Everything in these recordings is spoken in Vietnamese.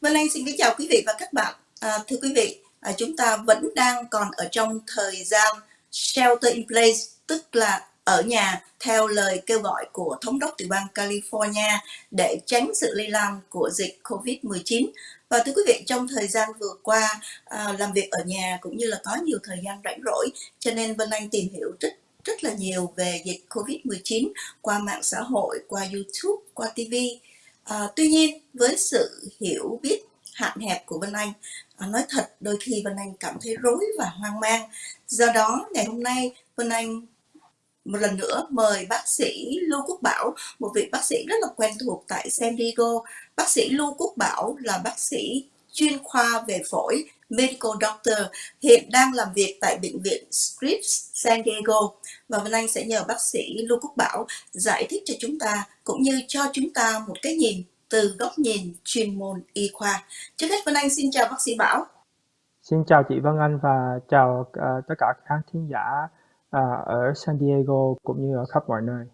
Vân Anh xin kính chào quý vị và các bạn. À, thưa quý vị, à, chúng ta vẫn đang còn ở trong thời gian shelter in place, tức là ở nhà theo lời kêu gọi của thống đốc tiểu bang California để tránh sự lây lan của dịch COVID-19. Và thưa quý vị, trong thời gian vừa qua à, làm việc ở nhà cũng như là có nhiều thời gian rảnh rỗi, cho nên Vân Anh tìm hiểu rất rất là nhiều về dịch COVID-19 qua mạng xã hội, qua YouTube, qua TV À, tuy nhiên với sự hiểu biết hạn hẹp của Vân Anh, à, nói thật đôi khi Vân Anh cảm thấy rối và hoang mang. Do đó ngày hôm nay Vân Anh một lần nữa mời bác sĩ Lưu Quốc Bảo, một vị bác sĩ rất là quen thuộc tại San Diego. Bác sĩ Lưu Quốc Bảo là bác sĩ chuyên khoa về phổi Medical Doctor hiện đang làm việc tại bệnh viện Scripps San Diego và Vân Anh sẽ nhờ bác sĩ Lưu Quốc Bảo giải thích cho chúng ta cũng như cho chúng ta một cái nhìn từ góc nhìn chuyên môn y khoa. Trước hết Vân Anh xin chào bác sĩ Bảo. Xin chào chị Vân Anh và chào uh, tất cả các khán thính giả uh, ở San Diego cũng như ở khắp mọi nơi.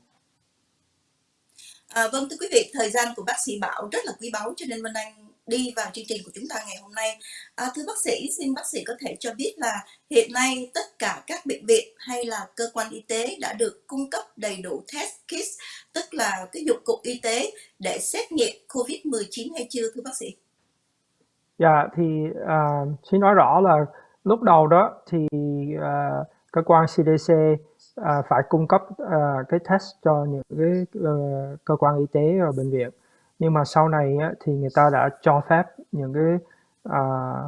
À, vâng thưa quý vị, thời gian của bác sĩ Bảo rất là quý báu cho nên Vân Anh đi vào chương trình của chúng ta ngày hôm nay. À, thưa bác sĩ, xin bác sĩ có thể cho biết là hiện nay tất cả các bệnh viện hay là cơ quan y tế đã được cung cấp đầy đủ test kit tức là cái dụng cụ y tế để xét nghiệm COVID-19 hay chưa thưa bác sĩ? Dạ, thì uh, xin nói rõ là lúc đầu đó thì uh, cơ quan CDC uh, à, phải cung cấp uh, cái test cho những cái uh, cơ quan y tế và bệnh viện nhưng mà sau này á, thì người ta đã cho phép những cái à,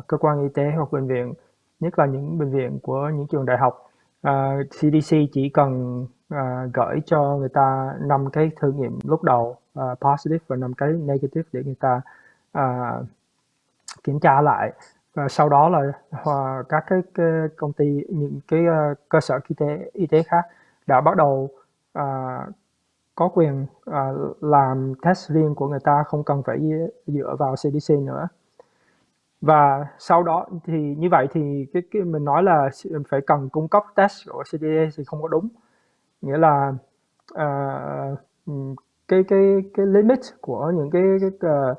cơ quan y tế hoặc bệnh viện nhất là những bệnh viện của những trường đại học à, CDC chỉ cần à, gửi cho người ta năm cái thử nghiệm lúc đầu à, positive và năm cái negative để người ta à, kiểm tra lại. Và sau đó là à, các cái, cái công ty những cái uh, cơ sở y tế y tế khác đã bắt đầu uh, có quyền uh, làm test riêng của người ta không cần phải dựa vào CDC nữa. Và sau đó thì như vậy thì cái, cái mình nói là phải cần cung cấp test của CDC thì không có đúng. Nghĩa là uh, cái cái cái limit của những cái, cái uh,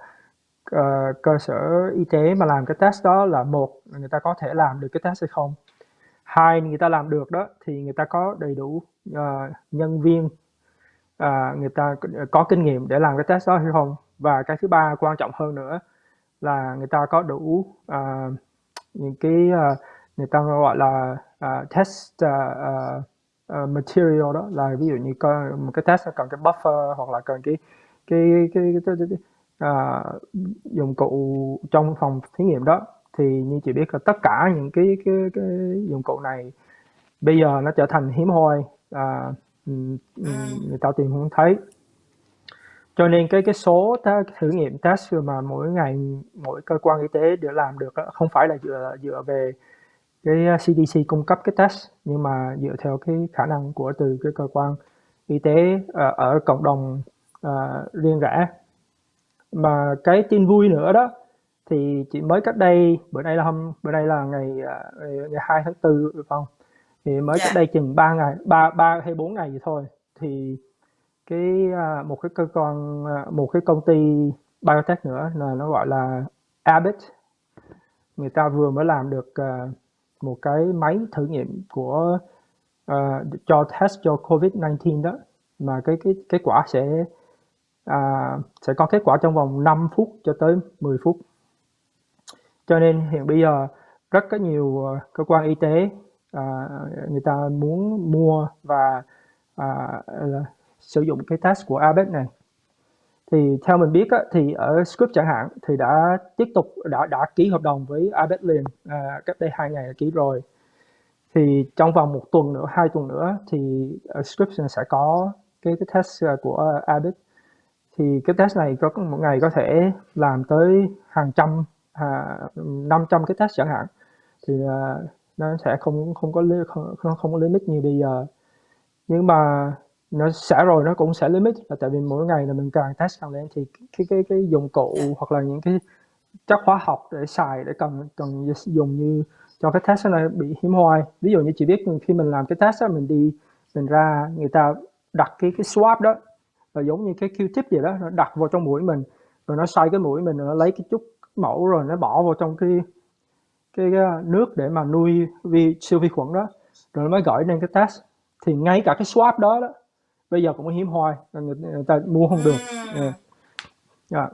uh, cơ sở y tế mà làm cái test đó là một người ta có thể làm được cái test hay không. Hai người ta làm được đó thì người ta có đầy đủ uh, nhân viên à, người ta có kinh nghiệm để làm cái test đó hay không? Và cái thứ ba quan trọng hơn nữa là người ta có đủ à, những cái à, người ta gọi là à, test à, à, à material đó là ví dụ như có một cái test cần cái buffer hoặc là cần cái cái cái, cái, cái, cái, cái à, dụng cụ trong phòng thí nghiệm đó thì như chị biết là tất cả những cái cái, cái dụng cụ này bây giờ nó trở thành hiếm hoi à, người ta tìm không thấy. Cho nên cái cái số thử nghiệm test mà mỗi ngày mỗi cơ quan y tế để làm được không phải là dựa dựa về cái CDC cung cấp cái test nhưng mà dựa theo cái khả năng của từ cái cơ quan y tế uh, ở cộng đồng uh, riêng rẽ. Mà cái tin vui nữa đó thì chỉ mới cách đây bữa nay là hôm bữa nay là ngày ngày 2 tháng 4 phải không thì mới cách dạ. đây chừng 3 ngày, 3 3 hay 4 ngày gì thôi. Thì cái à, một cái cơ quan à, một cái công ty biotech nữa là nó gọi là Abbott. Người ta vừa mới làm được uh, một cái máy thử nghiệm của uh, cho test cho COVID-19 đó. Mà cái cái kết quả sẽ uh, sẽ có kết quả trong vòng 5 phút cho tới 10 phút. Cho nên hiện bây giờ rất có nhiều cơ quan y tế à, người ta muốn mua và à, sử dụng cái test của Abet này. Thì theo mình biết á, thì ở Script chẳng hạn thì đã tiếp tục đã đã ký hợp đồng với Abet liền à, cách đây hai ngày đã ký rồi. Thì trong vòng một tuần nữa hai tuần nữa thì Script sẽ có cái, cái test à, của Abet thì cái test này có một ngày có thể làm tới hàng trăm à, 500 cái test chẳng hạn. Thì à, nó sẽ không không có không không, không có limit như bây giờ. Nhưng mà nó sẽ rồi nó cũng sẽ limit. Là tại vì mỗi ngày là mình càng test càng lên thì cái cái cái dụng cụ yeah. hoặc là những cái chất hóa học để xài để cần cần dùng như cho cái test này bị hiếm hoi. Ví dụ như chị biết khi mình làm cái test đó, mình đi mình ra người ta đặt cái cái swab đó là giống như cái Q-tip gì đó nó đặt vào trong mũi mình rồi nó xoay cái mũi mình rồi nó lấy cái chút mẫu rồi nó bỏ vào trong cái cái, nước để mà nuôi vi siêu vi khuẩn đó rồi mới gửi lên cái test thì ngay cả cái swab đó đó bây giờ cũng hiếm hoi người, người ta mua không được yeah. Yeah.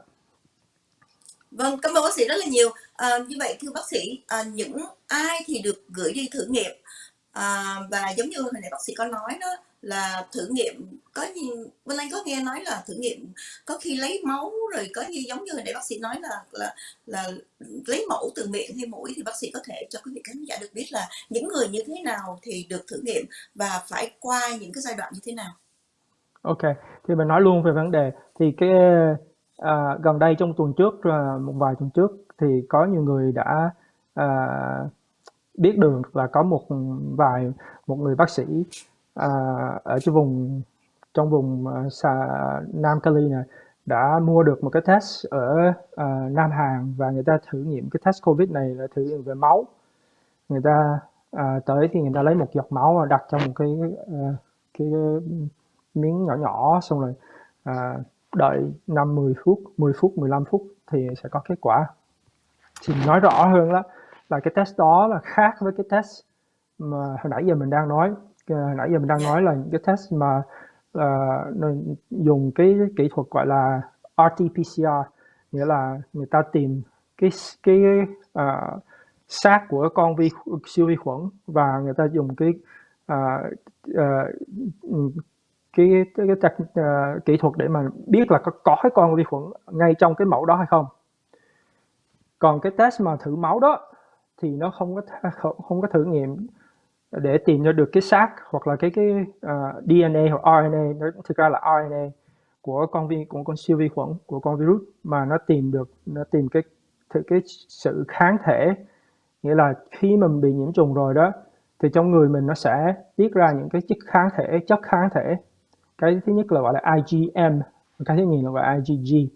Vâng, cảm ơn bác sĩ rất là nhiều. À, như vậy thưa bác sĩ, à, những ai thì được gửi đi thử nghiệm à, và giống như hồi nãy bác sĩ có nói đó là thử nghiệm có như Vân Anh có nghe nói là thử nghiệm có khi lấy máu rồi có như giống như hồi nãy bác sĩ nói là là là lấy mẫu từ miệng hay mũi thì bác sĩ có thể cho quý vị khán giả được biết là những người như thế nào thì được thử nghiệm và phải qua những cái giai đoạn như thế nào. Ok, thì mình nói luôn về vấn đề thì cái à, gần đây trong tuần trước à, một vài tuần trước thì có nhiều người đã à, biết được là có một vài một người bác sĩ à, ở trong vùng trong vùng à, xà, Nam Cali này đã mua được một cái test ở uh, Nam Hàn và người ta thử nghiệm cái test COVID này là thử nghiệm về máu. Người ta uh, tới thì người ta lấy một giọt máu và đặt trong một cái uh, cái, miếng nhỏ nhỏ xong rồi uh, đợi 5 10 phút 10 phút 15 phút thì sẽ có kết quả. Thì nói rõ hơn đó là cái test đó là khác với cái test mà hồi nãy giờ mình đang nói. Hồi nãy giờ mình đang nói là những cái test mà uh, dùng cái kỹ thuật gọi là RT-PCR nghĩa là người ta tìm cái cái uh, xác của con vi siêu vi khuẩn và người ta dùng cái uh, uh, cái cái, cái, cái uh, kỹ thuật để mà biết là có có cái con vi khuẩn ngay trong cái mẫu đó hay không. Còn cái test mà thử máu đó thì nó không có không có thử nghiệm để tìm ra được cái xác hoặc là cái cái ờ, uh, DNA hoặc RNA nó thực ra là RNA của con vi của con siêu vi khuẩn của con virus mà nó tìm được nó tìm cái cái sự kháng thể. Nghĩa là khi mà mình bị nhiễm trùng rồi đó thì trong người mình nó sẽ tiết ra những cái chất kháng thể chất kháng thể. Cái thứ nhất là gọi là IgM cái thứ nhì là gọi là IgG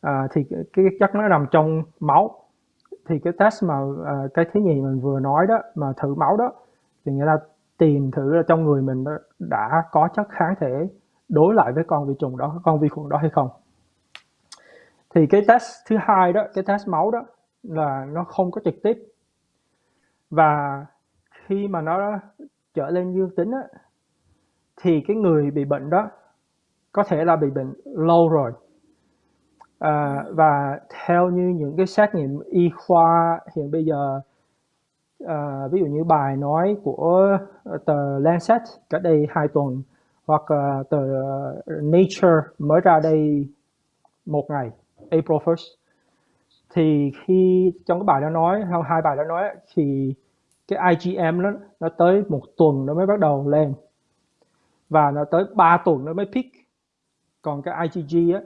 à, thì cái chất nó nằm trong máu thì cái test mà uh, cái thứ nhì mình vừa nói đó mà thử máu đó thì người ta tìm thử là trong người mình đã, đã có chất kháng thể đối lại với con vi trùng đó con vi khuẩn đó hay không. Thì cái test thứ hai đó cái test máu đó là nó không có trực tiếp. Và khi mà nó trở lên dương tính á, thì cái người bị bệnh đó có thể là bị bệnh lâu rồi à, và theo như những cái xét nghiệm y khoa hiện bây giờ à, ví dụ như bài nói của tờ Lancet cách đây hai tuần hoặc uh, tờ Nature mới ra đây một ngày April 1st thì khi trong cái bài đó nói hay hai bài đó nói thì cái IgM nó nó tới một tuần nó mới bắt đầu lên và nó tới 3 tuần nó mới peak. Còn cái IgG á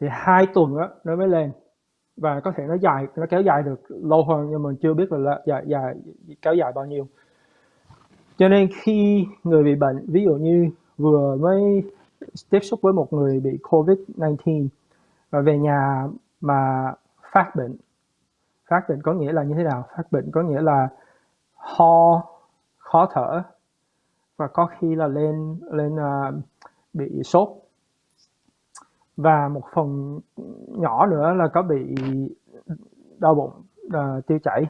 thì hai tuần đó nó mới lên. Và có thể nó dài nó kéo dài được lâu hơn nhưng mình chưa biết là dài dài kéo dài bao nhiêu. Cho nên khi người bị bệnh ví dụ như vừa mới tiếp xúc với một người bị covid 19 và về nhà mà phát bệnh phát bệnh có nghĩa là như thế nào? Phát bệnh có nghĩa là ho khó thở và có khi là lên lên uh, bị sốt và một phần nhỏ nữa là có bị đau bụng uh, tiêu chảy.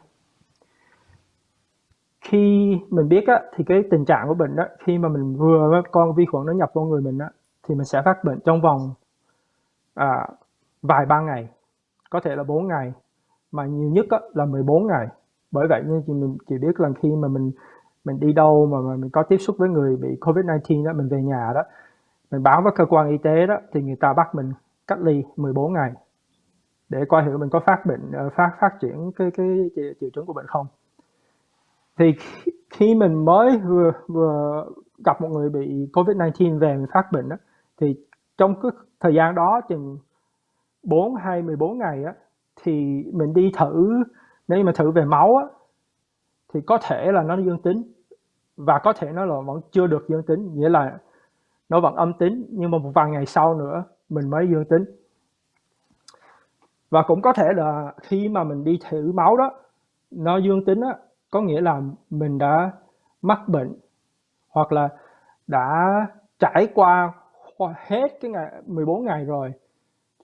Khi mình biết á, thì cái tình trạng của bệnh đó khi mà mình vừa con vi khuẩn nó nhập vào người mình á, thì mình sẽ phát bệnh trong vòng à, vài ba ngày có thể là 4 ngày mà nhiều nhất á, là 14 ngày. Bởi vậy nên chị mình chỉ biết là khi mà mình mình đi đâu mà, mà mình có tiếp xúc với người bị Covid-19 đó mình về nhà đó mình báo với cơ quan y tế đó thì người ta bắt mình cách ly 14 ngày. Để coi thử mình có phát bệnh ờ, phát phát triển cái cái triệu chứng của bệnh không. Thì khi mình mới vừa vừa gặp một người bị Covid-19 về mình phát bệnh đó, thì trong cái thời gian đó chừng 4 hay 14 ngày á, thì mình đi thử nếu mà thử về máu á, thì có thể là nó dương tính và có thể nó là vẫn chưa được dương tính. Nghĩa là nó vẫn âm tính nhưng mà một vài ngày sau nữa mình mới dương tính. Và cũng có thể là khi mà mình đi thử máu đó nó dương tính á, có nghĩa là mình đã mắc bệnh hoặc là đã trải qua hết cái ngày 14 ngày rồi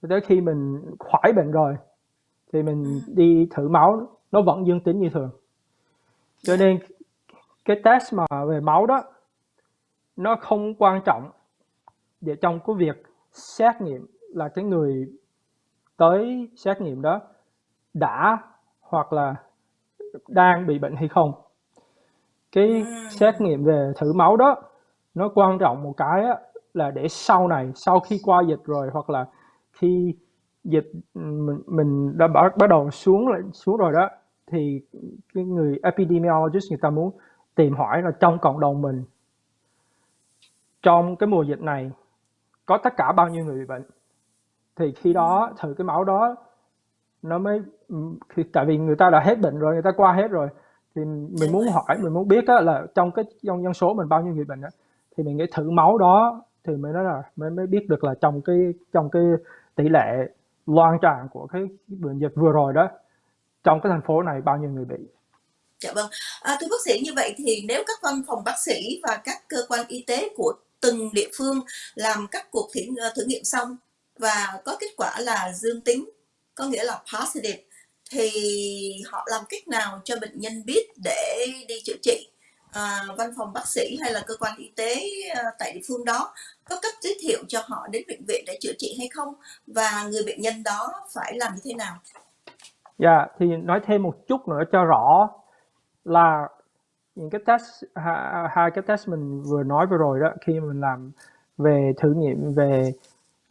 cho tới khi mình khỏi bệnh rồi thì mình đi thử máu nó vẫn dương tính như thường. Cho nên cái test mà về máu đó nó không quan trọng. Để trong cái việc xét nghiệm là cái người tới xét nghiệm đó đã hoặc là đang bị bệnh hay không. Cái xét nghiệm về thử máu đó nó quan trọng một cái á, là để sau này sau khi qua dịch rồi hoặc là khi dịch mình, mình đã bắt, bắt đầu xuống lại xuống rồi đó thì cái người epidemiologist người ta muốn tìm hỏi là trong cộng đồng mình trong cái mùa dịch này có tất cả bao nhiêu người bị bệnh? Thì khi đó thử cái máu đó nó mới khi, tại vì người ta đã hết bệnh rồi người ta qua hết rồi thì mình muốn hỏi mình muốn biết á, là trong cái trong dân số mình bao nhiêu người bệnh đó thì mình nghĩ thử máu đó thì mới nói là mới mới biết được là trong cái trong cái tỷ lệ loan tràn của cái bệnh dịch vừa rồi đó trong cái thành phố này bao nhiêu người bị. Dạ vâng. À, thưa bác sĩ như vậy thì nếu các văn phòng bác sĩ và các cơ quan y tế của từng địa phương làm các cuộc thử, ờ, thử nghiệm xong và có kết quả là dương tính, có nghĩa là positive thì họ làm cách nào cho bệnh nhân biết để đi chữa trị? À, văn phòng bác sĩ hay là cơ quan y tế à, tại địa phương đó có cách giới thiệu cho họ đến bệnh viện để chữa trị hay không và người bệnh nhân đó phải làm như thế nào? Dạ, yeah, thì nói thêm một chút nữa cho rõ là những cái test hai, cái test mình vừa nói vừa rồi đó khi mình làm về thử nghiệm về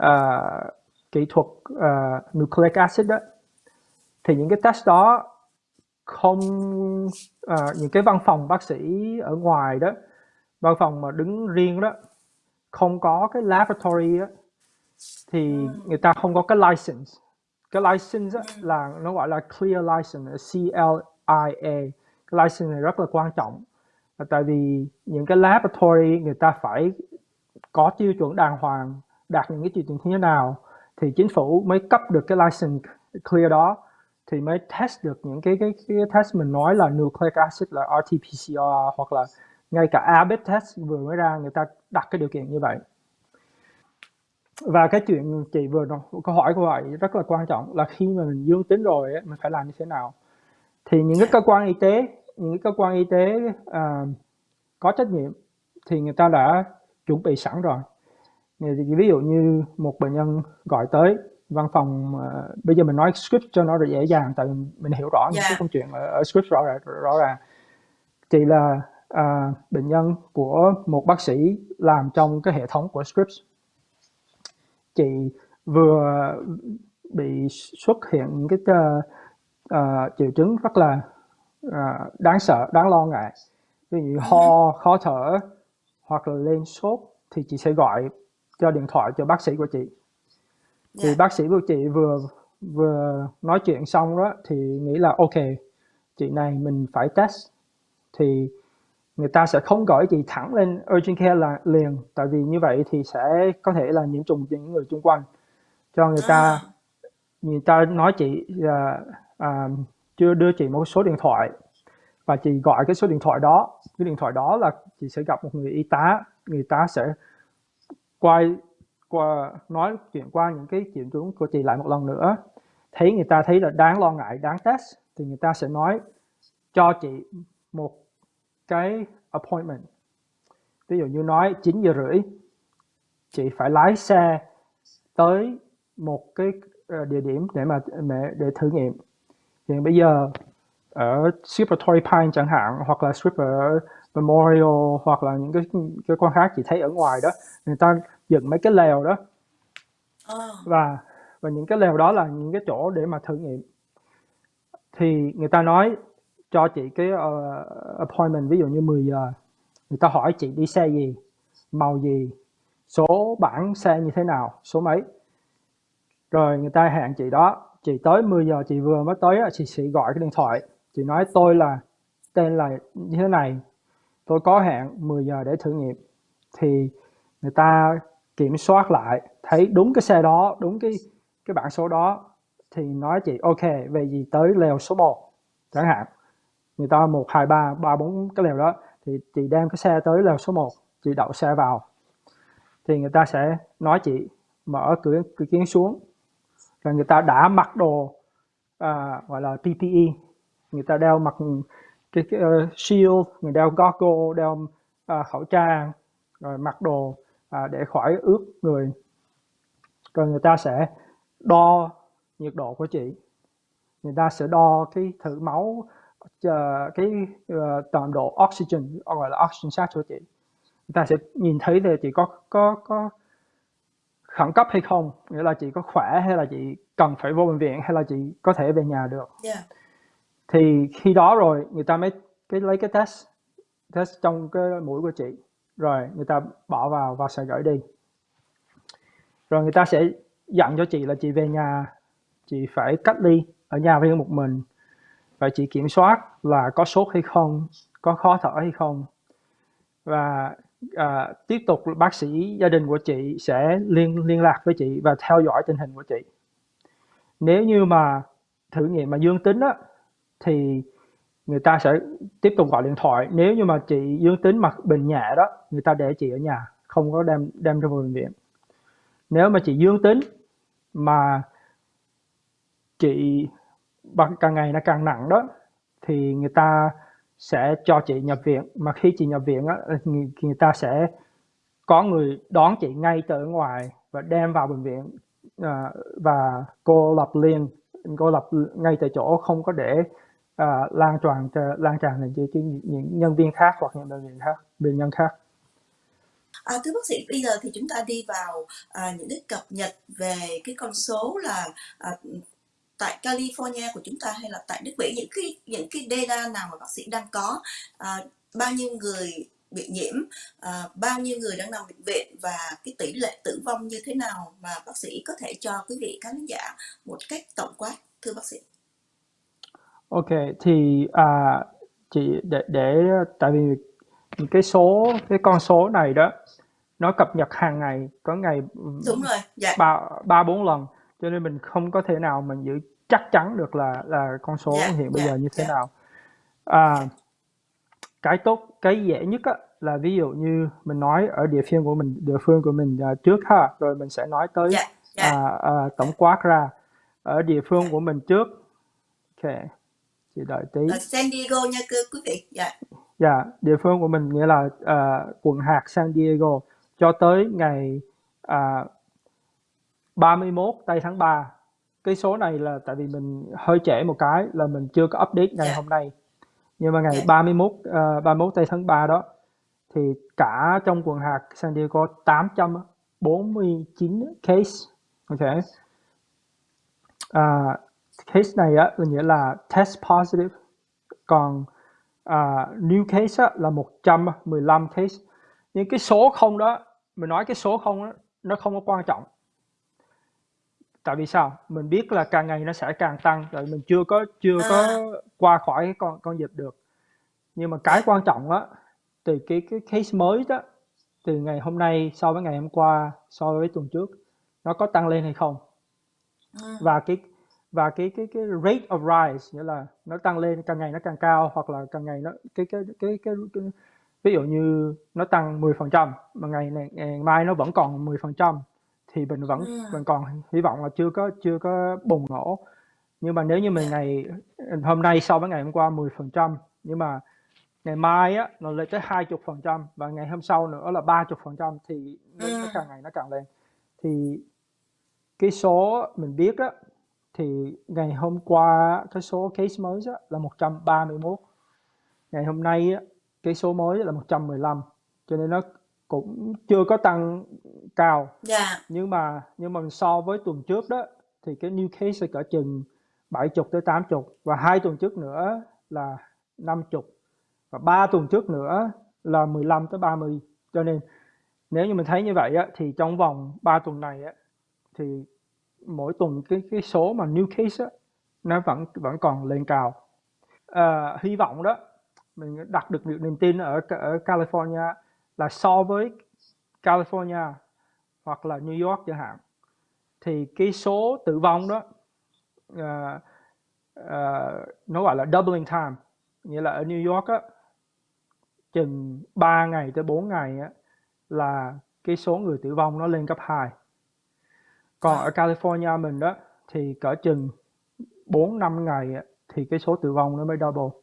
uh, kỹ thuật uh, nucleic acid đó thì những cái test đó không uh, những cái văn phòng bác sĩ ở ngoài đó văn phòng mà đứng riêng đó không có cái laboratory đó thì ừ. người ta không có cái license cái license đó, ừ. là nó gọi là clear license C L I A license này rất là quan trọng. Tại vì những cái laboratory người ta phải có tiêu chuẩn đàng hoàng đạt những cái tiêu chuẩn như thế nào thì chính phủ mới cấp được cái license clear đó thì mới test được những cái cái, cái test mình nói là nucleic acid là RT-PCR hoặc là ngay cả ABIT test vừa mới ra người ta đặt cái điều kiện như vậy. Và cái chuyện chị vừa nói, câu hỏi của vậy rất là quan trọng là khi mà mình dương tính rồi ấy, mình phải làm như thế nào? Thì những cái cơ quan y tế những cơ quan y tế uh, có trách nhiệm thì người ta đã chuẩn bị sẵn rồi ví dụ như một bệnh nhân gọi tới văn phòng uh, bây giờ mình nói script cho nó dễ dàng tại mình hiểu rõ yeah. những cái dạ. câu chuyện ở, ở script rõ ràng rõ ràng thì là uh, bệnh nhân của một bác sĩ làm trong cái hệ thống của scripts chị vừa bị xuất hiện những cái uh, uh, triệu chứng rất là uh, đáng sợ đáng lo ngại ví dụ ho khó thở hoặc là lên sốt thì chị sẽ gọi cho điện thoại cho bác sĩ của chị thì yeah. Dạ. bác sĩ của chị vừa vừa nói chuyện xong đó thì nghĩ là ok chị này mình phải test thì người ta sẽ không gọi chị thẳng lên urgent care là liền tại vì như vậy thì sẽ có thể là nhiễm trùng những người xung quanh cho người ta à. người ta nói chị là à, chưa đưa chị một số điện thoại. Và chị gọi cái số điện thoại đó. Cái điện thoại đó là chị sẽ gặp một người y tá. Người ta sẽ quay qua, nói chuyện qua những cái chuyện chúng của chị lại một lần nữa. Thấy người ta thấy là đáng lo ngại, đáng test, thì người ta sẽ nói cho chị một cái appointment. Ví dụ như nói 9 giờ rưỡi, chị phải lái xe tới một cái ờ, địa điểm để mà để thử nghiệm thì bây giờ ở Super Torrey Pine chẳng hạn hoặc là Super Memorial hoặc là những cái cái quan khác chị thấy ở ngoài đó người ta dựng mấy cái lều đó. Ờ. và và những cái lều đó là những cái chỗ để mà thử nghiệm. Thì người ta nói cho chị cái uh, appointment ví dụ như 10 giờ người ta hỏi chị đi xe gì màu gì số bảng xe như thế nào số mấy. Rồi người ta hẹn chị đó chị tới 10 giờ, chị vừa mới tới chị sẽ gọi cái điện thoại. Chị nói, tôi là, tên là như thế này, tôi có hẹn 10 giờ để thử nghiệm. Thì người ta kiểm soát lại, thấy đúng cái xe đó, đúng cái cái bản số đó, thì nói chị, ok về gì tới lều số 1 chẳng hạn. Người ta một, hai, ba ba, bốn cái lều đó, thì chị đem cái xe tới lều số 1 chị đậu xe vào. Thì người ta sẽ nói chị, mở cửa cửa kiến xuống là người ta đã mặc đồ à, gọi là PPE người ta đeo mặc cái, cái uh, shield người đeo goggle đeo uh, khẩu trang rồi mặc đồ uh, để khỏi ướt người. Rồi người ta sẽ đo nhiệt độ của chị. Người ta sẽ đo cái thử máu uh, cái ờ, uh, tầm độ oxygen gọi là oxygen sát của chị. Người ta sẽ nhìn thấy là chị có có có khẩn cấp hay không? Nghĩa là chị có khỏe hay là chị cần phải vô bệnh viện hay là chị có thể về nhà được? Yeah. thì khi đó rồi người ta mới cái lấy cái test test trong cái mũi của chị. Rồi người ta bỏ vào và sẽ gửi đi. Rồi người ta sẽ dặn cho chị là chị về nhà chị phải cách ly ở nhà riêng một mình. Và chị kiểm soát là có sốt hay không có khó thở hay không. Và à, tiếp tục bác sĩ gia đình của chị sẽ liên liên lạc với chị và theo dõi tình hình của chị. Nếu như mà thử nghiệm mà dương tính á thì người ta sẽ tiếp tục gọi điện thoại. Nếu như mà chị dương tính mà bệnh nhẹ đó người ta để chị ở nhà không có đem đem ra bệnh viện. Nếu mà chị dương tính mà chị càng ngày nó càng nặng đó thì người ta sẽ cho chị nhập viện. Mà khi chị nhập viện á người, người ta sẽ có người đón chị ngay từ ngoài và đem vào bệnh viện à, và cô lập liền cô lập ngay tại chỗ không có để à, lan tràn lan tràn lên cho những nhân viên khác hoặc những bệnh viện khác bệnh nhân khác. À, thưa bác sĩ, bây giờ thì chúng ta đi vào à, những cái cập nhật về cái con số là à, tại California của chúng ta hay là tại nước Mỹ những cái những cái data nào mà bác sĩ đang có à, bao nhiêu người bị nhiễm à, bao nhiêu người đang nằm bệnh viện và cái tỷ lệ tử vong như thế nào mà bác sĩ có thể cho quý vị khán giả một cách tổng quát thưa bác sĩ Ok thì à, chị để để tại vì cái số cái con số này đó nó cập nhật hàng ngày có ngày đúng rồi dạ. ba ba bốn lần cho nên mình không có thể nào mình giữ chắc chắn được là là con số yeah, dạ, hiện bây yeah, giờ như thế yeah. Dạ. nào à, cái tốt cái dễ nhất á, là ví dụ như mình nói ở địa phương của mình địa phương của mình uh, trước ha rồi mình sẽ nói tới yeah, yeah. À, à, tổng quát ra ở địa phương của mình trước ok chị đợi tí ở San Diego nha quý vị dạ yeah. dạ địa phương của mình nghĩa là uh, quận hạt San Diego cho tới ngày uh, 31 tây tháng 3 cái số này là tại vì mình hơi trễ một cái là mình chưa có update ngày. Dạ. hôm nay nhưng mà ngày yeah. 31 uh, 31 tây tháng 3 đó thì cả trong quận hạt San Diego 849 case ok uh, case này á là nghĩa là test positive còn uh, new case á, là 115 case nhưng cái số không đó mình nói cái số không đó, nó không có quan trọng tại vì sao mình biết là càng ngày nó sẽ càng tăng rồi mình chưa có chưa có à. qua khỏi cái con con dịch được nhưng mà cái quan trọng á từ cái cái case mới đó từ ngày hôm nay so với ngày hôm qua so với tuần trước nó có tăng lên hay không à. và cái và cái cái cái rate of rise nghĩa là nó tăng lên càng ngày nó càng cao hoặc là càng ngày nó cái cái cái cái, cái ví dụ như nó tăng 10% mà ngày này ngày mai nó vẫn còn 10% thì mình vẫn mình còn hy vọng là chưa có chưa có bùng nổ. Nhưng mà nếu như mình ngày hôm nay so với ngày hôm qua 10% nhưng mà ngày mai á nó lên tới 20% và ngày hôm sau nữa là 30% thì nó càng ngày nó càng lên. Thì cái số mình biết á thì ngày hôm qua cái số case mới á, là 131 ngày hôm nay á, cái số mới là 115 cho nên nó cũng chưa có tăng cao yeah. Dạ. nhưng mà nhưng mà so với tuần trước đó thì cái new case cỡ chừng 70 tới 80 và hai tuần trước nữa là 50 và ba tuần trước nữa là 15 tới 30 cho nên nếu như mình thấy như vậy á, thì trong vòng 3 tuần này á, thì mỗi tuần cái cái số mà new case á, nó vẫn vẫn còn lên cao à, hy vọng đó mình đặt được niềm tin ở ở California là so với California hoặc là New York chẳng hạn thì cái số tử vong đó uh, uh, nó gọi là doubling time. Nghĩa là ở New York á chừng 3 ngày tới 4 ngày á là cái số người tử vong nó lên gấp 2 còn ở California mình đó thì cỡ chừng 4 5 ngày thì cái số tử vong nó mới double.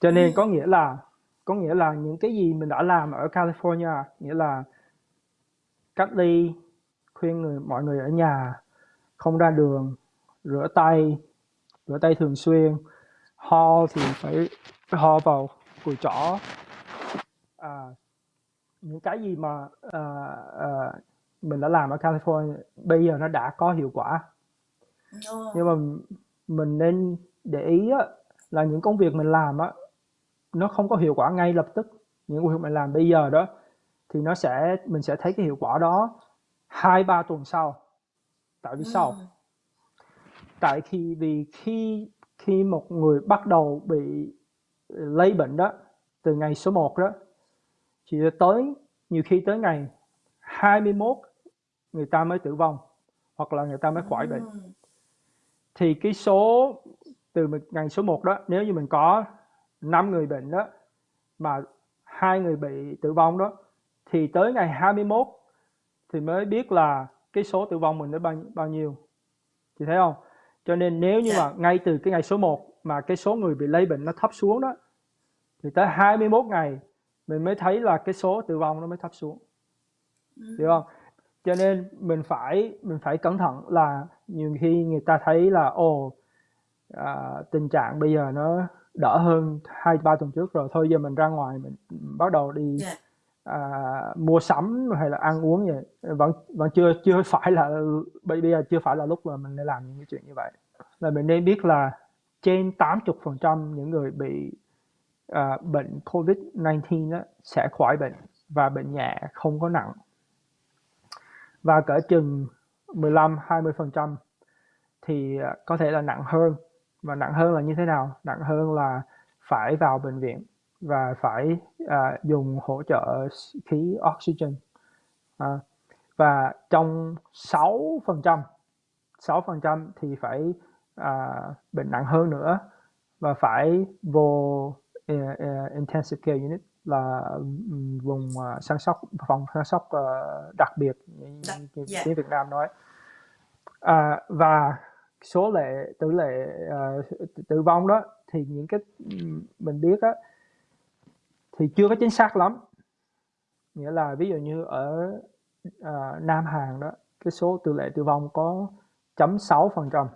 Cho nên có nghĩa là có nghĩa là những cái gì mình đã làm ở California nghĩa là cách ly khuyên người mọi người ở nhà không ra đường rửa tay rửa tay thường xuyên ho thì phải ho vào cùi chỏ. À, những cái gì mà à, à, mình đã làm ở California bây giờ nó đã có hiệu quả. Nhưng mà mình nên để ý á, là những công việc mình làm á nó không có hiệu quả ngay lập tức những việc mình làm bây giờ đó thì nó sẽ mình sẽ thấy cái hiệu quả đó hai ba tuần sau. Tại vì sao? Tại khi vì khi khi một người bắt đầu bị lây bệnh đó từ ngày số 1 đó chỉ tới nhiều khi tới ngày 21 người ta mới tử vong hoặc là người ta mới khỏi bệnh. Thì cái số từ ngày số 1 đó nếu như mình có 5 người bệnh đó mà hai người bị tử vong đó thì tới ngày 21 thì mới biết là cái số tử vong mình nó bao, bao nhiêu. Chị thấy không? Cho nên nếu như mà ngay từ cái ngày số 1 mà cái số người bị lây bệnh nó thấp xuống đó thì tới 21 ngày mình mới thấy là cái số tử vong nó mới thấp xuống. Hiểu không? Cho nên mình phải mình phải cẩn thận là nhiều khi người ta thấy là ồ à, tình trạng bây giờ nó đỡ hơn hai ba tuần trước rồi. Thôi giờ mình ra ngoài mình bắt đầu đi yeah. à, mua sắm hay là ăn uống vậy. Vẫn vẫn chưa chưa phải là bây giờ chưa phải là lúc mà mình nên làm những cái chuyện như vậy. Là mình nên biết là trên 80 phần trăm những người bị à, bệnh COVID-19 đó, sẽ khỏi bệnh và bệnh nhẹ không có nặng. Và cỡ chừng 15 20 phần trăm thì à, có thể là nặng hơn và nặng hơn là như thế nào? Nặng hơn là phải vào bệnh viện và phải à, dùng hỗ trợ khí oxygen. À, và trong 6 phần trăm 6 phần trăm thì phải à, bệnh nặng hơn nữa và phải vô uh, uh, intensive care unit là vùng uh, săn sóc phòng săn sóc uh, đặc biệt như, như yeah. tiếng Việt Nam nói. À, và số lệ tỷ lệ uh, tử vong đó thì những cái mình biết á thì chưa có chính xác lắm. Nghĩa là ví dụ như ở uh, Nam Hàn đó cái số tỷ lệ tử vong có chấm sáu phần trăm.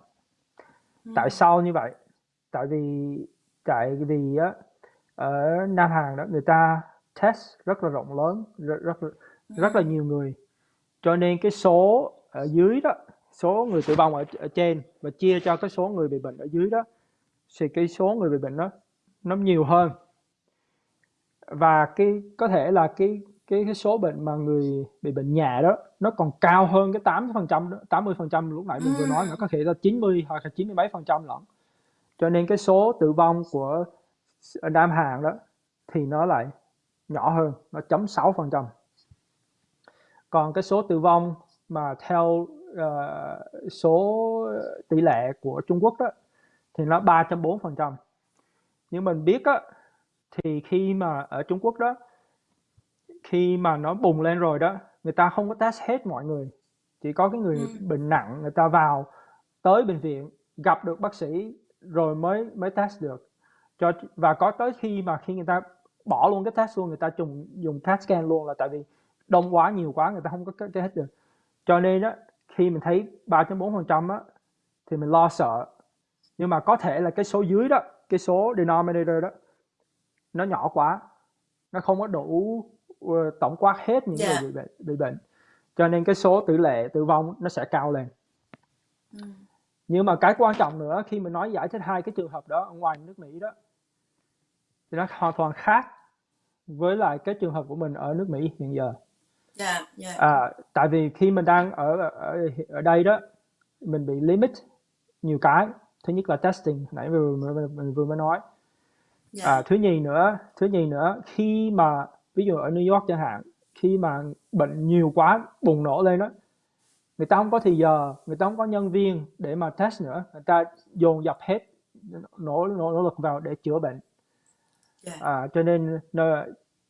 Tại sao như vậy? Tại vì tại vì á ở Nam Hàn đó người ta test rất là rộng lớn rất rất rất là nhiều người. Cho nên cái số ở dưới đó số người tử vong ở, ở trên và chia cho cái số người bị bệnh ở dưới đó thì cái số người bị bệnh đó nó nhiều hơn. Và cái có thể là cái cái cái số bệnh mà người bị bệnh nhẹ đó nó còn cao hơn cái 80 phần trăm 80 phần trăm lúc nãy mình vừa nói nó có thể là 90 hoặc là 90 mấy phần trăm lận. Cho nên cái số tử vong của Nam Hàn đó thì nó lại nhỏ hơn nó chấm 6 phần trăm. Còn cái số tử vong mà theo uh, số tỷ lệ của Trung Quốc đó thì nó 3.4 phần trăm. Nhưng mình biết á thì khi mà ở Trung Quốc đó khi mà nó bùng lên rồi đó người ta không có test hết mọi người. Chỉ có cái người ừ. bệnh nặng người ta vào tới bệnh viện gặp được bác sĩ rồi mới mới test được. Cho và có tới khi mà khi người ta bỏ luôn cái test luôn người ta dùng dùng test scan luôn là tại vì đông quá nhiều quá người ta không có cái hết được. Cho nên đó khi mình thấy 3.4 phần trăm á thì mình lo sợ nhưng mà có thể là cái số dưới đó cái số denominator đó nó nhỏ quá nó không có đủ uh, tổng quát hết những yeah. người dạ. bị bệnh bị bệnh cho nên cái số tỷ lệ tử vong nó sẽ cao lên ừ. nhưng mà cái quan trọng nữa khi mình nói giải thích hai cái trường hợp đó ở ngoài nước Mỹ đó thì nó hoàn toàn khác với lại cái trường hợp của mình ở nước Mỹ hiện giờ yeah, yeah. À, tại vì khi mình đang ở ở ở đây đó mình bị limit nhiều cái thứ nhất là testing nãy vừa mình vừa mới nói yeah. À, thứ nhì nữa thứ nhì nữa khi mà ví dụ ở New York chẳng hạn khi mà bệnh nhiều quá bùng nổ lên đó người ta không có thì giờ người ta không có nhân viên để mà test nữa người ta dồn dập hết nỗ nỗ, nỗ lực vào để chữa bệnh yeah. À, cho nên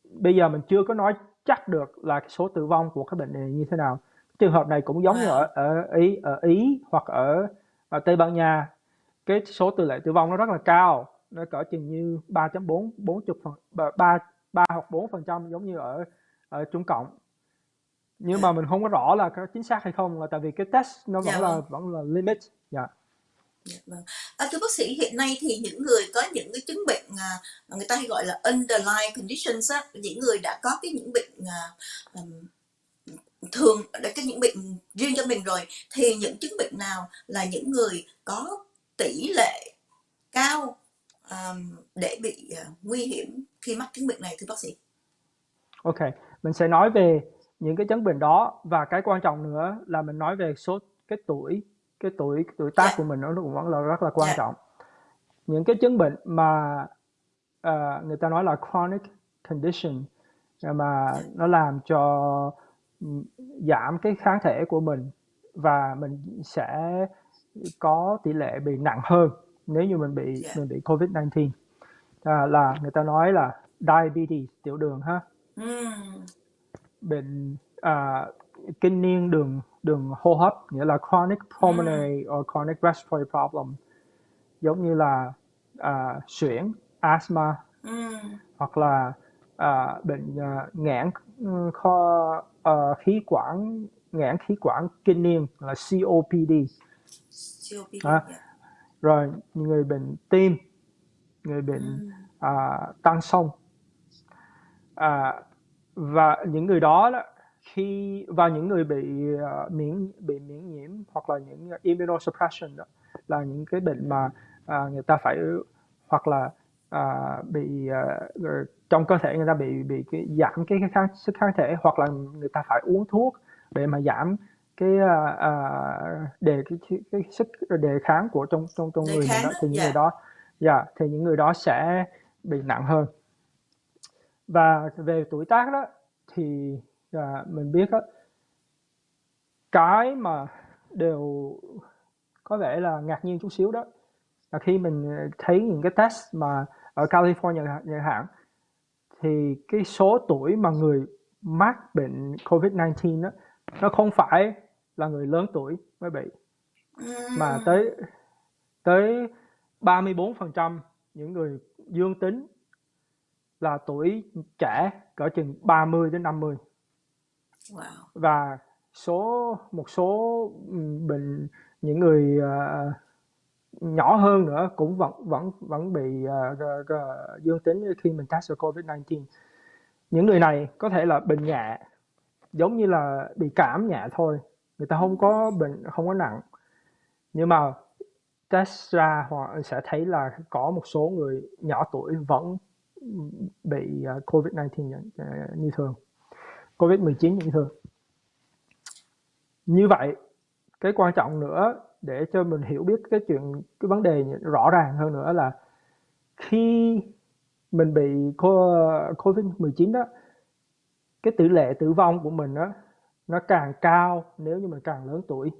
bây giờ mình chưa có nói chắc được là cái số tử vong của cái bệnh này như thế nào. Trường hợp này cũng giống như ở ở ý ở ý hoặc ở, ở tây ban nha cái số tỷ lệ tử vong nó rất là cao nó cỡ chừng như 3.4 40 phần 3 3 hoặc 4 phần trăm giống như ở ở Trung Cộng. Nhưng mà mình không có rõ là có chính xác hay không là tại vì cái test nó vẫn Dạ là vâng. vẫn là limit. Dạ Dạ, vâng. À, thưa bác sĩ hiện nay thì những người có những cái chứng bệnh à, người ta hay gọi là underlying conditions á, những người đã có cái những bệnh à, um, thường đã có những bệnh riêng cho mình rồi thì những chứng bệnh nào là những người có tỷ lệ cao um, để bị uh, nguy hiểm khi mắc chứng bệnh này thưa bác sĩ? ok mình sẽ nói về những cái chứng bệnh đó và cái quan trọng nữa là mình nói về số cái tuổi cái tuổi tuổi tác của mình nó cũng vẫn là rất là quan Dạ. trọng những cái chứng bệnh mà ờ, người ta nói là chronic condition mà nó làm cho giảm cái kháng thể của mình và mình sẽ có tỷ lệ bị nặng hơn nếu như mình bị Dạ. mình bị covid 19 à, là người ta nói là diabetes tiểu đường ha Ừm, bệnh à, kinh niên đường đường hô hấp nghĩa là chronic pulmonary or chronic respiratory problem. Giống như là à, suyễn asthma. Ừm, hoặc là à, bệnh à, nghẽn ừ, kho à, khí quản nghẽn khí quản kinh niên là COPD COPD, À. rồi người bệnh tim người bệnh à, tăng sông. À, và những người đó, đó khi và những người bị à, miễn bị miễn nhiễm hoặc là những immunosuppression đó là những cái bệnh mà à, người ta phải hoặc là à, bị ờ, trong cơ thể người ta bị bị cái giảm cái, kháng, sức kháng thể hoặc là người ta phải uống thuốc để mà giảm cái à, đề cái, cái, cái sức đề kháng của trong trong trong Đề người kháng đó thì những dạ. người đó dạ thì những người đó sẽ bị nặng hơn và về tuổi tác đó thì à, mình biết đó, cái mà đều có vẻ là ngạc nhiên chút xíu đó là khi mình thấy những cái test mà ở California chẳng hạn thì cái số tuổi mà người mắc bệnh COVID-19 đó nó không phải là người lớn tuổi mới bị mà tới tới 34% những người dương tính là tuổi trẻ cỡ chừng 30 đến 50 wow. và số một số bệnh những người ờ, nhỏ hơn nữa cũng vẫn vẫn vẫn bị g- dương tính khi mình test covid 19 những người này có thể là bệnh nhẹ giống như là bị cảm nhẹ thôi người ta không có bệnh không có nặng. Nhưng mà test ra họ sẽ thấy là có một số người nhỏ tuổi vẫn bị ờ, covid 19 như, ờ, như thường covid 19 như thường như vậy cái quan trọng nữa để cho mình hiểu biết cái chuyện cái vấn đề rõ ràng hơn nữa là khi mình bị co- covid 19 đó cái tỷ lệ tử vong của mình đó nó càng cao nếu như mình càng lớn tuổi.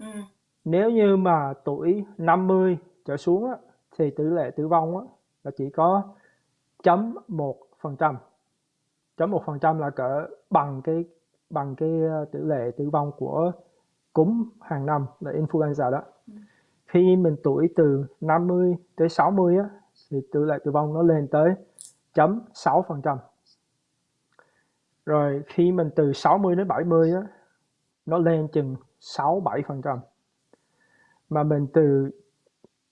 Ừm, nếu như mà tuổi 50 trở xuống á, thì tỷ lệ tử vong á, là chỉ có chấm một phần trăm chấm một phần trăm là cỡ bằng cái bằng cái ờ, tỷ lệ tử vong của cúm hàng năm là influenza đó. Khi mình tuổi từ 50 tới 60 á, thì tỷ lệ tử vong nó lên tới chấm 6 phần trăm. Rồi khi mình từ 60 đến 70 á, nó lên chừng 6 7 phần trăm. Mà mình từ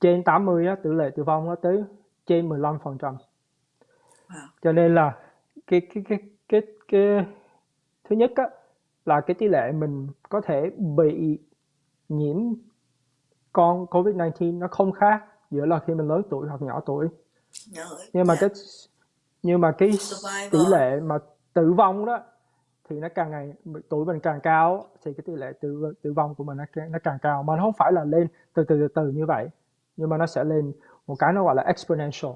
trên 80 á, tỷ lệ tử vong nó tới trên 15 phần trăm. Wow. cho nên là cái cái cái cái cái thứ nhất á là cái tỷ lệ mình có thể bị nhiễm con COVID-19 nó không khác giữa là khi mình lớn tuổi hoặc nhỏ tuổi. Nhưng mà Dạ. cái nhưng mà cái tỷ lệ mà tử vong đó thì nó càng ngày tuổi mình càng cao thì cái tỷ lệ tử tử vong của mình nó nó càng cao. Mà nó không phải là lên từ từ từ từ như vậy nhưng mà nó sẽ lên một cái nó gọi là exponential.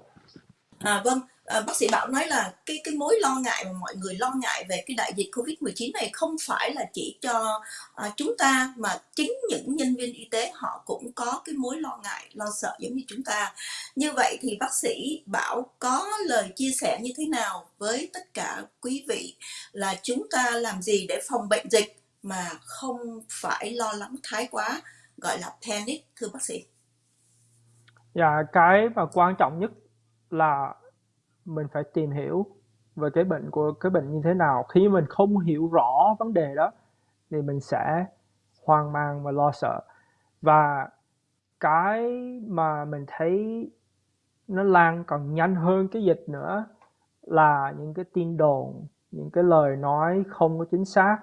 À, vâng, à, bác sĩ Bảo nói là cái cái mối lo ngại mà mọi người lo ngại về cái đại dịch Covid-19 này không phải là chỉ cho à, chúng ta mà chính những nhân viên y tế họ cũng có cái mối lo ngại, lo sợ giống như chúng ta. Như vậy thì bác sĩ Bảo có lời chia sẻ như thế nào với tất cả quý vị là chúng ta làm gì để phòng bệnh dịch mà không phải lo lắng thái quá gọi là panic thưa bác sĩ? Dạ, cái mà quan trọng nhất là mình phải tìm hiểu về cái bệnh của cái bệnh như thế nào. Khi mình không hiểu rõ vấn đề đó thì mình sẽ hoang mang và lo sợ. Và cái mà mình thấy nó lan còn nhanh hơn cái dịch nữa là những cái tin đồn, những cái lời nói không có chính xác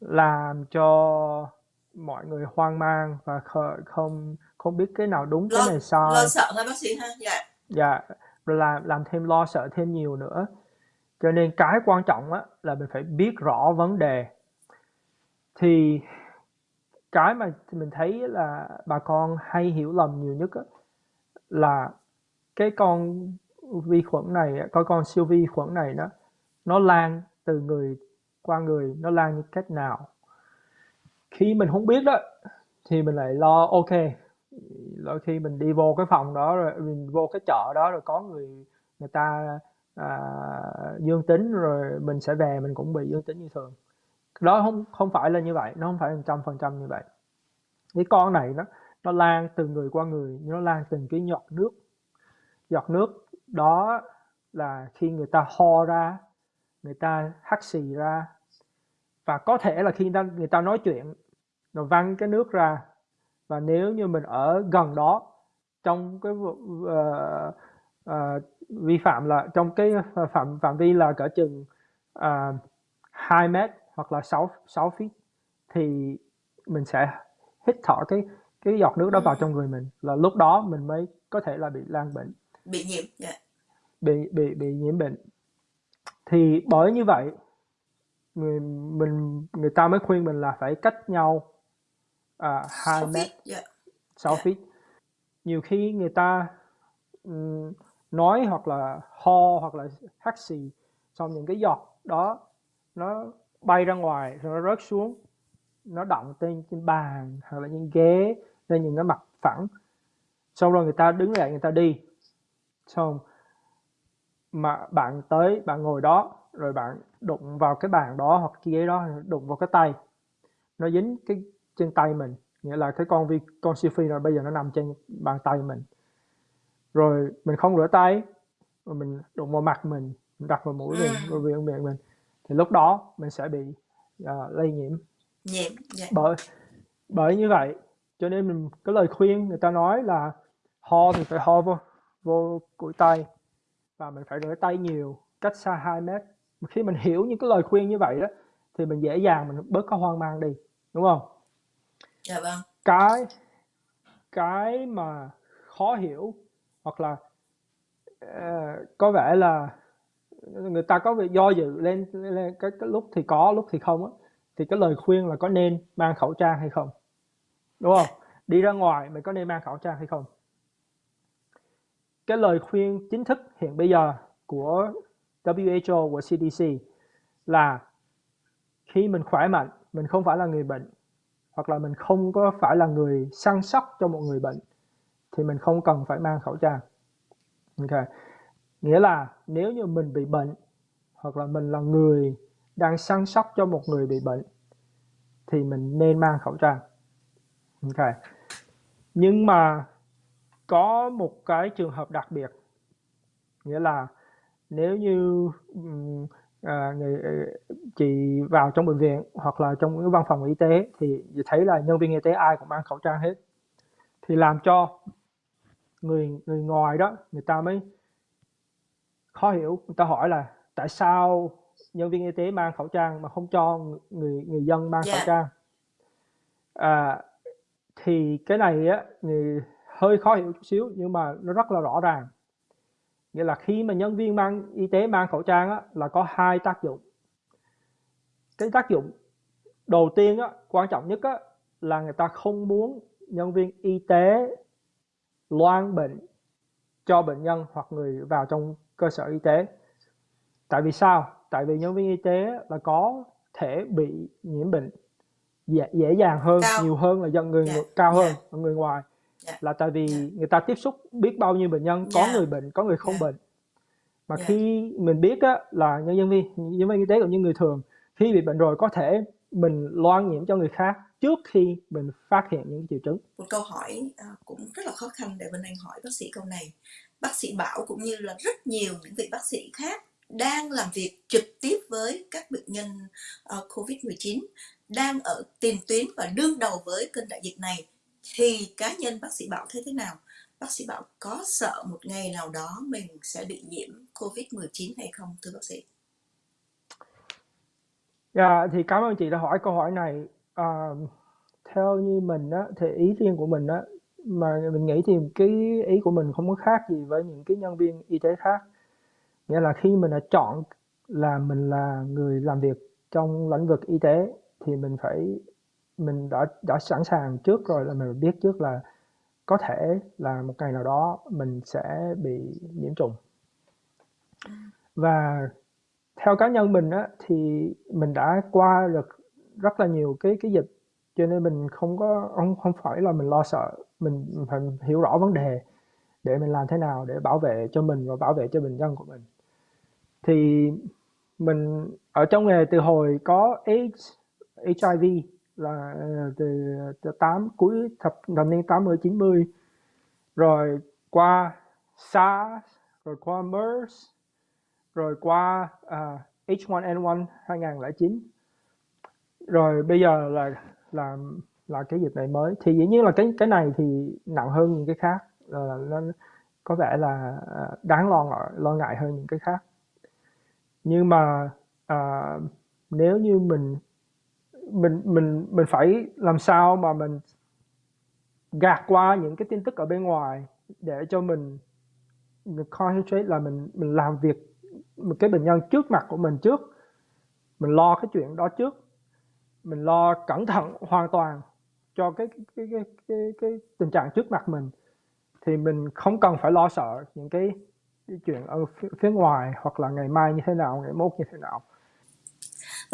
làm cho mọi người hoang mang và không không biết cái nào đúng lo, cái này sai lo sợ thôi bác sĩ ha dạ dạ làm làm thêm lo sợ thêm nhiều nữa. Cho nên cái quan trọng á là mình phải biết rõ vấn đề. Thì cái mà mình thấy là bà con hay hiểu lầm nhiều nhất á, là cái con vi khuẩn này có con siêu vi khuẩn này nó nó lan từ người qua người nó lan như cách nào. Khi mình không biết đó thì mình lại lo ok đôi khi mình đi vô cái phòng đó rồi mình vô cái chợ đó rồi có người người ta à, dương tính rồi mình sẽ về mình cũng bị dương tính như thường. Đó không không phải là như vậy nó không phải một trăm phần trăm như vậy. Cái con này nó nó lan từ người qua người nó lan từng cái giọt nước. Giọt nước đó là khi người ta ho ra người ta hắt xì ra. Và có thể là khi người ta, người ta nói chuyện rồi văng cái nước ra và nếu như mình ở gần đó trong cái uh, uh, vi phạm là trong cái phạm phạm vi là cỡ chừng uh, 2 mét hoặc là 6 6 feet thì mình sẽ hít thở cái cái giọt nước đó vào trong người mình là lúc đó mình mới có thể là bị lan bệnh bị nhiễm yeah. Dạ. bị bị bị nhiễm bệnh thì bởi như vậy người mình người ta mới khuyên mình là phải cách nhau à, 2 mét. yeah. 6 yeah. feet. Nhiều khi người ta um, nói hoặc là ho hoặc là hắt xì xong những cái giọt đó nó bay ra ngoài rồi nó rớt xuống nó động trên trên bàn hoặc là trên ghế lên những cái mặt phẳng. Xong rồi người ta đứng dậy người ta đi. Xong mà bạn tới bạn ngồi đó rồi bạn đụng vào cái bàn đó hoặc cái ghế đó đụng vào cái tay. Nó dính cái trên tay mình. Nghĩa là cái con vi con siêu phi rồi bây giờ nó nằm trên bàn tay mình. Rồi mình không rửa tay rồi mình đụng vào mặt mình, mình đặt vào mũi mình rồi miệng miệng mình. Thì lúc đó mình sẽ bị uh, lây nhiễm. Nhiễm dạ. bởi bởi như vậy cho nên mình cái lời khuyên người ta nói là ho thì phải ho vô vô cụi tay và mình phải rửa tay nhiều cách xa 2 mét. Khi mình hiểu những cái lời khuyên như vậy đó thì mình dễ dàng mình bớt có hoang mang đi đúng không dạ vâng. Cái cái mà khó hiểu hoặc là uh, có vẻ là người ta có việc do dự lên, lên cái, cái lúc thì có lúc thì không á thì cái lời khuyên là có nên mang khẩu trang hay không? Đúng không? Đi ra ngoài mình có nên mang khẩu trang hay không? Cái lời khuyên chính thức hiện bây giờ của WHO của CDC là khi mình khỏe mạnh mình không phải là người bệnh hoặc là mình không có phải là người săn sóc cho một người bệnh, thì mình không cần phải mang khẩu trang. Ok. Nghĩa là nếu như mình bị bệnh, hoặc là mình là người đang săn sóc cho một người bị bệnh, thì mình nên mang khẩu trang. Ok. Nhưng mà có một cái trường hợp đặc biệt, nghĩa là nếu như à, người ờ, chị vào trong bệnh viện hoặc là trong cái văn phòng y tế thì thấy là nhân viên y tế ai cũng mang khẩu trang hết thì làm cho người người ngoài đó người ta mới khó hiểu người ta hỏi là tại sao nhân viên y tế mang khẩu trang mà không cho người người dân mang yeah. khẩu dạ. trang à, thì cái này á người hơi khó hiểu chút xíu nhưng mà nó rất là rõ ràng nghĩa là khi mà nhân viên mang y tế mang khẩu trang á, là có hai tác dụng cái tác dụng đầu tiên á, quan trọng nhất á, là người ta không muốn nhân viên y tế loan bệnh cho bệnh nhân hoặc người vào trong cơ sở y tế tại vì sao tại vì nhân viên y tế là có thể bị nhiễm bệnh dễ, dễ dàng hơn cao. nhiều hơn là dân người, yeah. người cao hơn yeah. người ngoài yeah. là tại vì yeah. người ta tiếp xúc biết bao nhiêu bệnh nhân có người bệnh có người không yeah. bệnh mà yeah. khi mình biết á, là nhân viên nhân viên y tế cũng như người thường khi bị bệnh rồi có thể mình loan nhiễm cho người khác trước khi mình phát hiện những triệu chứng một câu hỏi à, cũng rất là khó khăn để Vân Anh hỏi bác sĩ câu này bác sĩ Bảo cũng như là rất nhiều những vị bác sĩ khác đang làm việc trực tiếp với các bệnh nhân uh, COVID-19 đang ở tiền tuyến và đương đầu với cơn đại dịch này thì cá nhân bác sĩ Bảo thấy thế nào? Bác sĩ Bảo có sợ một ngày nào đó mình sẽ bị nhiễm COVID-19 hay không thưa bác sĩ? Dạ, thì cảm ơn chị đã hỏi câu hỏi này. À, theo như mình á, thì ý riêng của mình á, mà mình nghĩ thì cái ý của mình không có khác gì với những cái nhân viên y tế khác. Nghĩa là khi mình đã chọn là mình là người làm việc trong lĩnh vực y tế thì mình phải mình đã đã sẵn sàng trước rồi là mình biết trước là có thể là một ngày nào đó mình sẽ bị nhiễm trùng. Và theo cá nhân mình á, thì mình đã qua được rất là nhiều cái cái dịch cho nên mình không có không không phải là mình lo sợ mình phải hiểu rõ vấn đề để mình làm thế nào để bảo vệ cho mình và bảo vệ cho bệnh nhân của mình thì mình ở trong nghề từ hồi có AIDS HIV là ờ, từ, tám 8 cuối thập thập niên 80 90 rồi qua SARS rồi qua MERS rồi qua uh, H1N1 2009 rồi bây giờ là là là cái dịch này mới. Thì dĩ nhiên là cái cái này thì nặng hơn những cái khác. Là nó có vẻ là ờ, đáng lo ngại lo ngại hơn những cái khác. Nhưng mà uh, nếu như mình mình mình mình phải làm sao mà mình gạt qua những cái tin tức ở bên ngoài để cho mình, mình concentrate là mình mình làm việc một cái bệnh nhân trước mặt của mình trước. Mình lo cái chuyện đó trước. Mình lo cẩn thận hoàn toàn cho cái cái cái cái, cái tình trạng trước mặt mình. Thì mình không cần phải lo sợ những cái, cái chuyện ở phía, phía ngoài hoặc là ngày mai như thế nào ngày mốt như thế nào.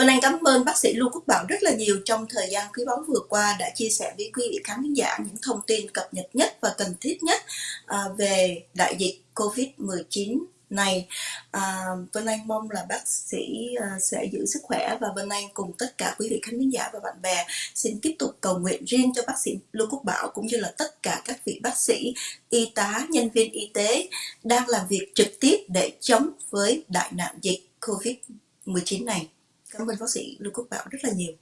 Vân Anh cảm ơn bác sĩ Lưu Quốc Bảo rất là nhiều trong thời gian quý báu vừa qua đã chia sẻ với quý vị khán giả những thông tin cập nhật nhất và cần thiết nhất à, về đại dịch COVID-19 này à, Vân Anh mong là bác sĩ à, sẽ giữ sức khỏe và Vân Anh cùng tất cả quý vị khán giả và bạn bè xin tiếp tục cầu nguyện riêng cho bác sĩ Lưu Quốc Bảo cũng như là tất cả các vị bác sĩ, y tá, nhân viên y tế đang làm việc trực tiếp để chống với đại nạn dịch COVID-19 này. Cảm ơn bác sĩ Lưu Quốc Bảo rất là nhiều.